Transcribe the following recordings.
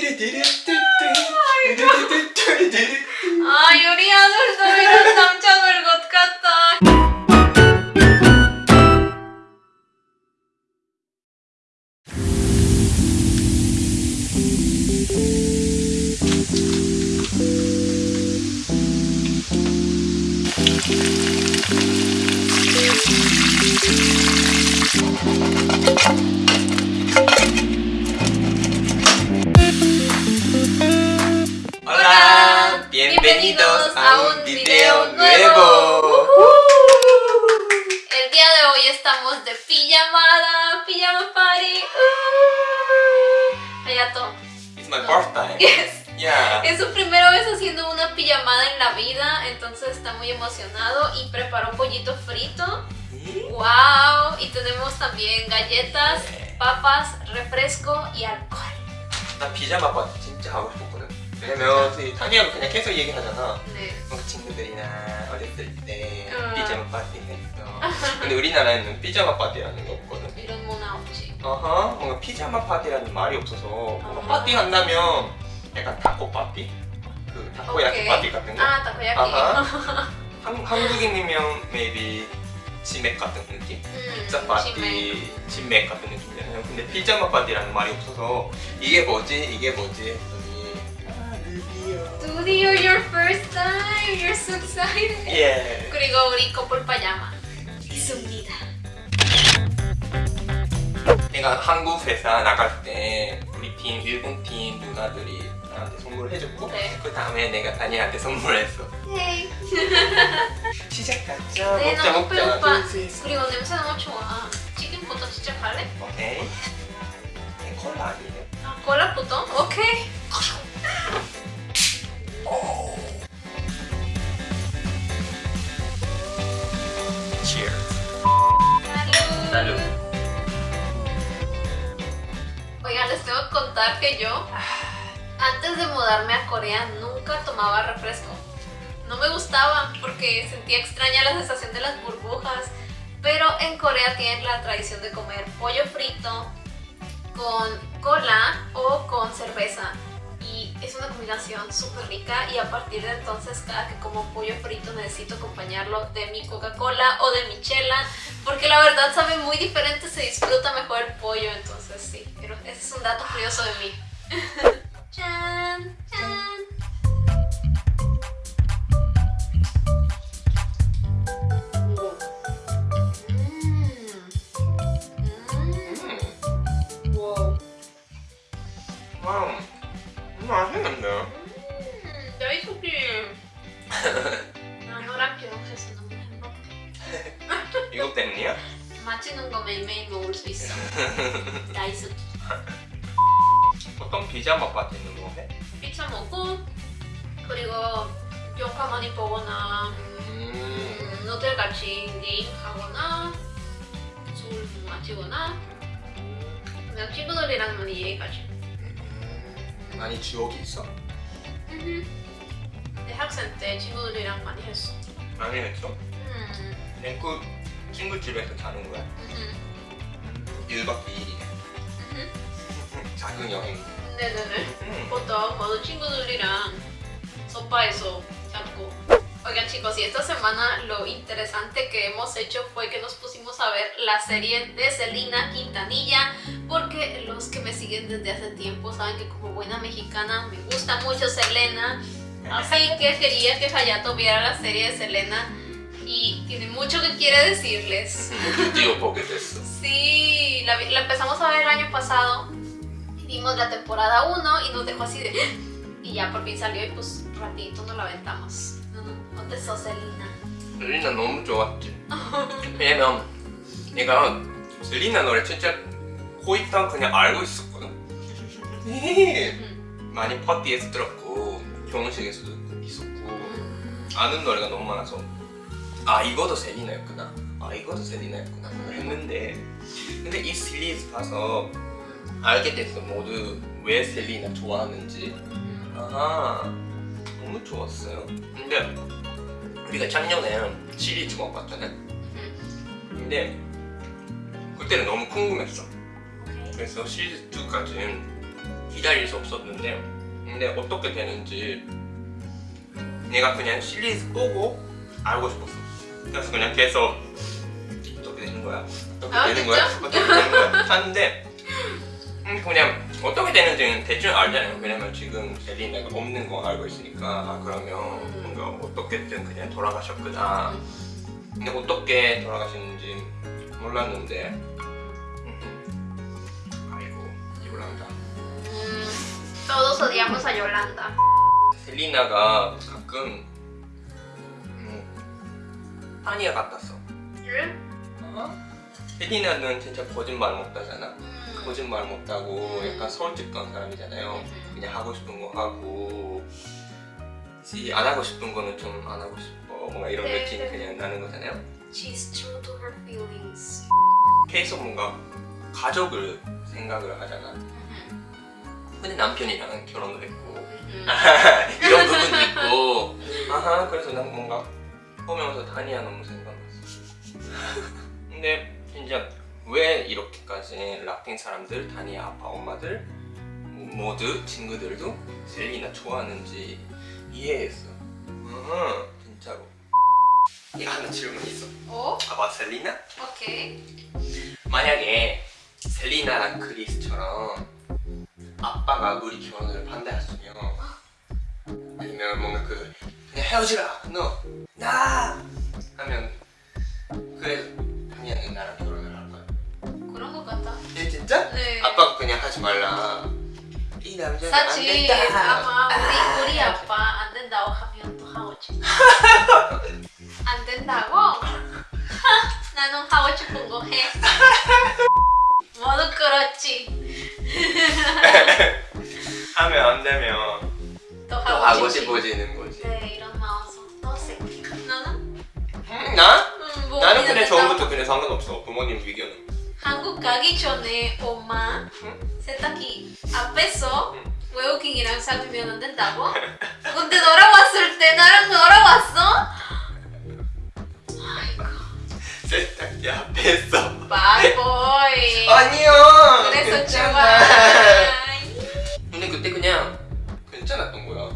아 It's my birthday. Yes. Yeah. Es su primera vez haciendo una pijamada en la vida, entonces está muy emocionado y preparó pollito frito. ¡Wow! Y tenemos también galletas, papas, refresco y alcohol. 나 피자마 파티 진짜 하고 싶었거든. 왜냐면 저희 타니하고 그냥 계속 얘기하잖아. 네. 뭔가 친구들이나 어렸을 때 음. 피자마 파티 했어. 근데 우리나라에는 피자마 파티라는 게 없거든. 이런 문화 없지. 어허, 뭔가 파자마 파티라는 말이 없어서 뭔가. 파티 한다면 약간 타코 파티? 그 타코야키. 파티 같은 거? 아, 타코야키. 아하. 한, 한국인이면 maybe 치맥 같은 느낌? 음, 피자 파티, 치맥 같은 느낌이잖아요. 근데 파자마 파티라는 말이 없어서 이게 뭐지? 이게 뭐지? 드디어 your first time. You're so excited. 예. 그리고 우리 커플 파자마 있습니다. 내가 한국 회사 나갈 때 우리 팀, 일본 팀 누나들이 나한테 선물을 해줬고 네. 그 다음에 내가 다니한테 선물했어. 헤이. 시작하자. 네, 먹자 먹자. 넷. 그리고 냄새 너무 좋아. 치킨부터 시작할래? 오케이. 네, 콜라 아니에요? 아, 콜라부터? 오케이. Cheers. Salud. Contar que yo, antes de mudarme a Corea, nunca tomaba refresco. No me gustaba porque sentía extraña la sensación de las burbujas. Pero en Corea tienen la tradición de comer pollo frito con cola o con cerveza. Y es una combinación súper rica y a partir de entonces cada que como pollo frito necesito acompañarlo de mi Coca-Cola o de mi chela porque la verdad sabe muy diferente, se disfruta mejor el pollo, entonces sí, pero ese es un dato curioso de mí. ¡Chan! ¡Chan! 음. ¡Wow! 와우. 음, 맛있는데? 야, 이 소리! 나 너랑 결혼해서 너무 행복해. 이거 때문이야? 맛있는 거 매일매일 먹을 수 있어. nice. 보통 파자마 파티는 뭐 해? 피자 먹고, 그리고 영화 많이 보거나, 음. 음, 호텔 같이 게임 하거나, 술 마시거나, 그냥 친구들이랑 많이 얘기하지. 음. 많이 추억이 있어? 대학생 때 친구들이랑 많이 했어. 많이 했어? 음, 그냥 그 친구 집에서 자는 거야? 음, 1박 2일이네 음. 작은 여행 네네네. 음. Foto, modo 친구들이랑 sopa에서 잡고. Oigan chicos, y esta semana lo interesante que hemos hecho fue que nos pusimos a ver la serie de Selena Quintanilla porque los que me siguen desde hace tiempo saben que como buena mexicana me gusta mucho Selena así que quería que Hayato viera la serie de Selena y tiene mucho que quiere decirles 드디어 보게 됐어 Sí, la, vi- la empezamos a ver el año pasado. Vimos la temporada 1 y nos dejó así de. Y ya por fin salió y pues rapidito nos la aventamos. No, ¿Dónde sos, Selena? 셀리나 너무 좋았지 왜냐면 내가 셀리나 노래 진짜 호이탄 그냥 알고 있었거든 많이 파티에서 들었고 결혼식에서도 있었고 아는 노래가 너무 많아서 아 이것도 셀리나였구나 아 이것도 셀리나였구나 했는데 근데 이 시리즈 봐서 알게 됐어. 모두 왜 셀리나 좋아하는지. 아하 너무 좋았어요. 근데 우리가 작년에 시리즈만 봤잖아요 근데 그때는 너무 궁금했어. 그래서 시리즈 2까지 기다릴 수 없었는데 근데 어떻게 되는지 내가 그냥 시리즈 보고 알고 싶었어. 그래서 그냥 계속 어떻게 되는 거야? 어떻게 아, 되는 거야? 어떻게 되는 거야? 하는데 음, 그냥 어떻게 되는지는 대충 알잖아요. 왜냐면 지금 셀리나가 없는 거 알고 있으니까. 아, 그러면 음. 뭔가 어떻게든 그냥 돌아가셨구나. 근데 어떻게 돌아가셨는지 몰랐는데. 음. 아이고 요란다. todos odiamos a Yolanda. 셀리나가 가끔 음, 타니아 같았어 셀리나는 진짜 거짓말 못하잖아 Mm. 거짓말 못하고 음. 약간 솔직 한 사람이잖아요 음. 그냥 하고 싶은 거 하고 시- 안 하고 싶은 거는 좀 안 하고 싶어 뭔가 이런 네, 느낌이 네. 그냥 나는 거잖아요 She's true to her feelings. 계속 뭔가 가족을 생각을 하잖아 근데 남편이랑 결혼도 했고 Mm. 이런 부분도 있고 아하 그래서 난 뭔가 보면서 다니아 너무 생각났어 근데 진짜 왜 이렇게까지 라틴 사람들 다니아 아빠 엄마들 모두 친구들도 셀리나 좋아하는지 이해했어. 음, 진짜로. 이거 하나 질문 있어. Oh, 아빠 셀리나? okay. 만약에 셀리나랑 크리스처럼 아빠가 우리 결혼을 반대했으면 아니면 뭔가 그 그냥 헤어지라! 너나! 하면 그래 다니아는 나랑 진짜? 네. 아빠가 그냥 하지 말라 이 남자는 안 사실 된다 아마 우리 우리 아빠 안 된다고 하면 또 하고 싶어. 안 된다고? 하, 나는 하고 싶은 거 해. 모두 그렇지. 하면 안 되면 또또 하고, 하고. 싶어지는 거지 네 이런 마음속 또 새끼. 나는? 음, 나? 음, 뭐 나는 그냥 처음부터 그냥 상관없어 부모님 의견은 한국 가기 전에 엄마 응? 세탁기 앞에서 응. 외국인이랑 사귀면 안 된다고? 근데 너랑 왔을 때 나랑 너랑 왔어? 아이고 세탁기 앞에서 바보이 아니요 그래서. 좋아 근데 그때 그냥 괜찮았던 거야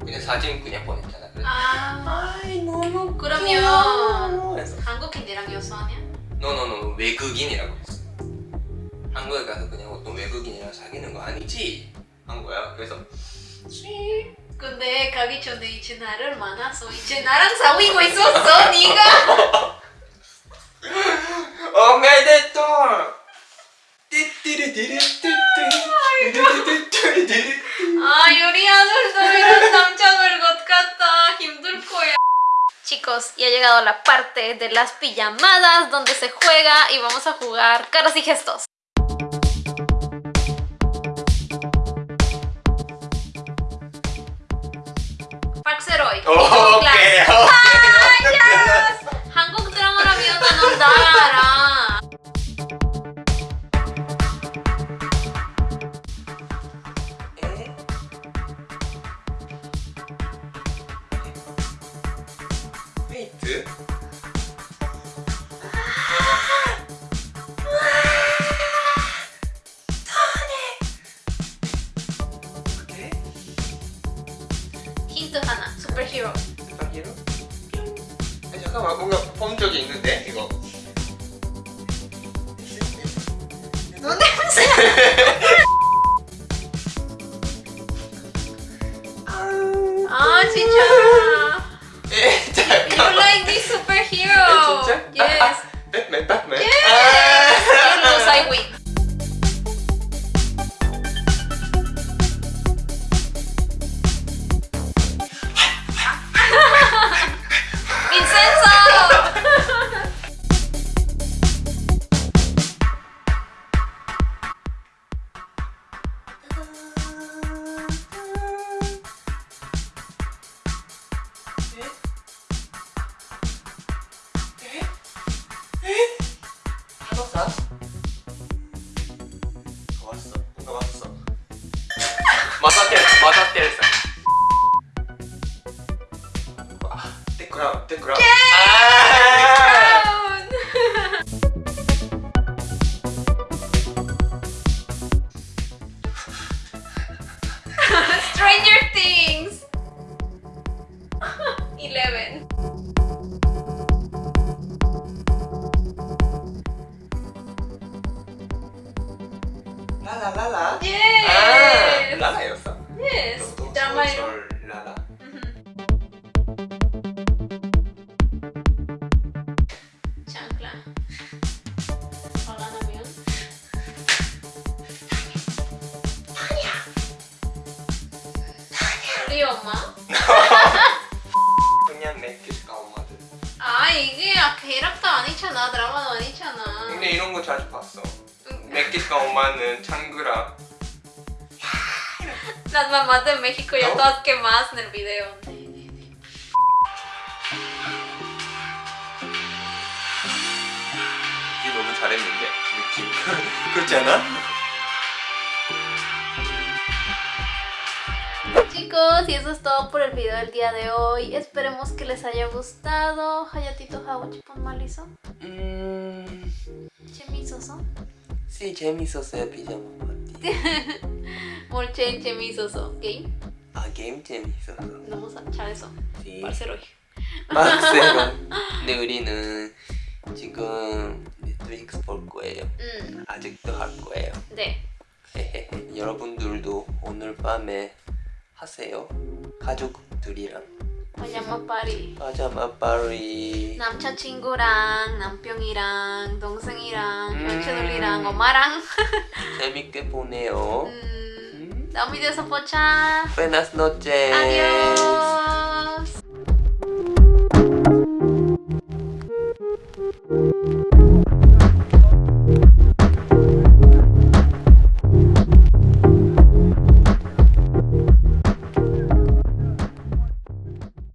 그냥 사진 그냥 보냈잖아 그래서 아 아이 너무 그러면 귀여워. 그래서 한국인이랑 여수 아니야? 너너너 외국인이라고 했어 한국에 가서 그냥 어떤 외국인이랑 사귀는 거 아니지? 한 거야. 그래서 근데 가기 전에 이제 나를 만나서 이제 나랑 사귀고 있었어 네가 llegado a la parte de las pijamadas donde se juega y vamos a jugar caras y gestos. Park 잠깐만 뭔가 본 적이 있는데 이거 너 냄새. 아 진짜. 에 You like this superhero? 에, 진짜? Yes. 아, 아, 배트맨 배트맨 Yes. 아. crown, the crown. Yay! Ah! crown. Stranger Things. Eleven. La la la la. Yes. Ah, la la 였어. Yes. That my. 넷플릭스 엄마는 창그라 Las mamás de México ya ¿No? todas quemadas en el video. 이게 너무 잘했는데 느낌 그렇지 않아? Chicos, y eso es todo por el video del día de hoy. Esperemos que les haya gustado. Hayatito Hawachipon Maliso. 음... Chemisoso. 씨 재밌었어요 피자마 파티 Molchen Chemisoso. ¿Ok? 아 게임 Vamos a echar eso. 씨 Parcero. 빡세로 근데 우리는 지금 넷플릭스 볼 거예요 Mm, 아직도 할 거예요. 헤헤헤. 여러분들도 오늘 밤에 하세요 가족들이랑 Pajama Party. 파자마 파리 남자친구랑 남편이랑 동생이랑 음. 현채돌이랑 엄마랑 재밌게 보내요. 음, 음. 다음 비디오에서 보자. Buenas noches. Adiós